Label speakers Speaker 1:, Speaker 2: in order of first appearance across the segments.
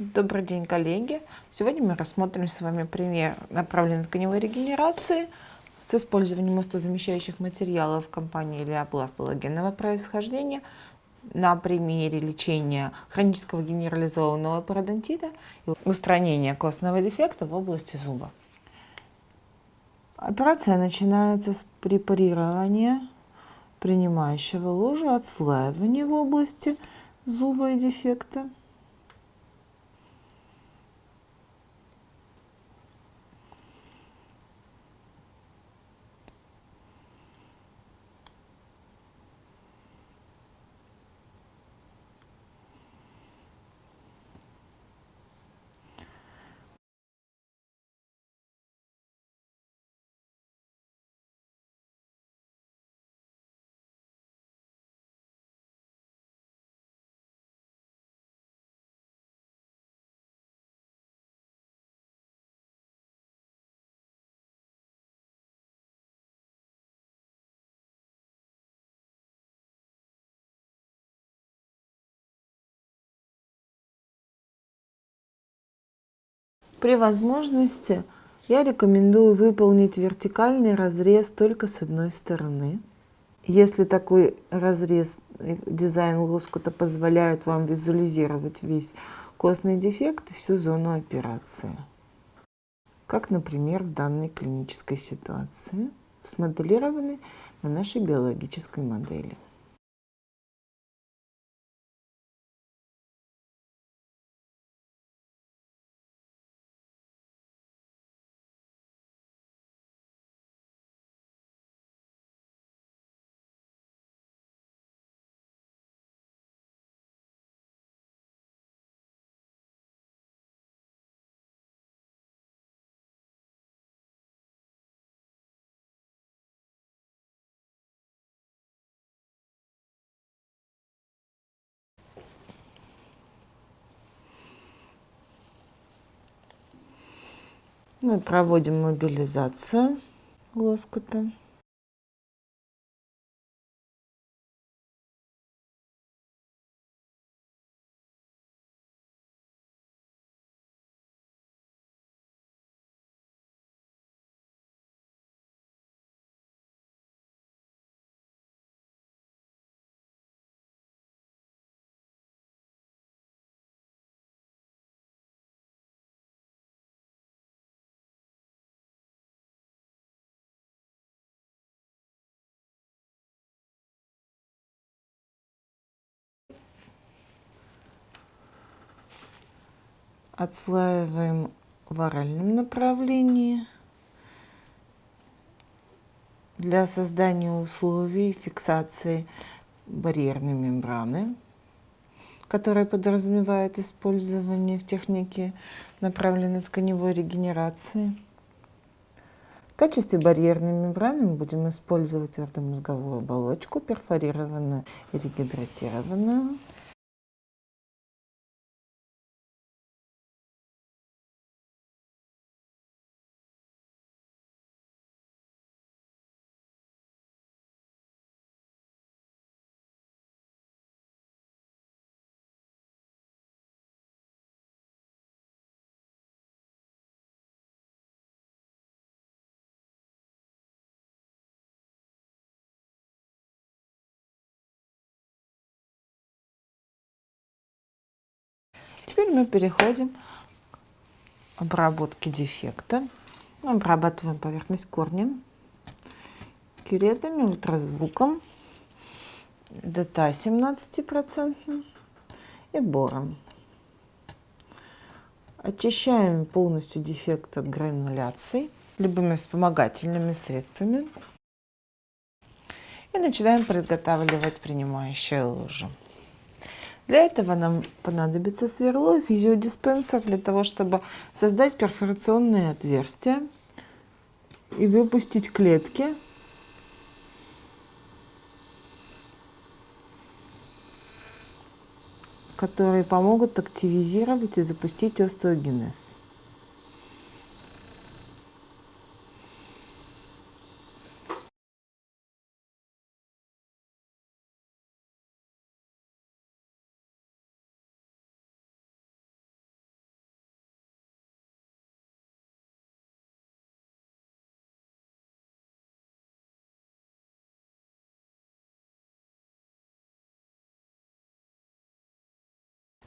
Speaker 1: Добрый день, коллеги! Сегодня мы рассмотрим с вами пример направленной тканевой регенерации с использованием устозамещающих материалов компании Леопласт галогенного происхождения на примере лечения хронического генерализованного пародонтита и устранения костного дефекта в области зуба. Операция начинается с препарирования принимающего ложа, отслаивания в области зуба и дефекта. При возможности я рекомендую выполнить вертикальный разрез только с одной стороны. Если такой разрез, дизайн лоскута позволяет вам визуализировать весь костный дефект и всю зону операции. Как, например, в данной клинической ситуации, смоделированной на нашей биологической модели. Мы проводим мобилизацию лоскута. Отслаиваем в оральном направлении для создания условий фиксации барьерной мембраны, которая подразумевает использование в технике направленной тканевой регенерации. В качестве барьерной мембраны мы будем использовать твердомозговую оболочку, перфорированную и регидратированную. Теперь мы переходим к обработке дефекта. Мы обрабатываем поверхность корнем, кюретами, ультразвуком, ДТА 17% и бором. Очищаем полностью дефект от грануляций любыми вспомогательными средствами. И начинаем подготавливать принимающее лужу. Для этого нам понадобится сверло и физиодиспенсер для того, чтобы создать перфорационные отверстия и выпустить клетки. которые помогут активизировать и запустить остеогенез.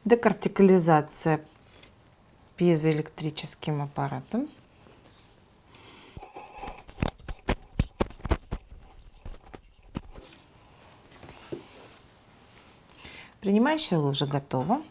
Speaker 1: Декартикализация пьезоэлектрическим аппаратом. Принимающая ложа готова.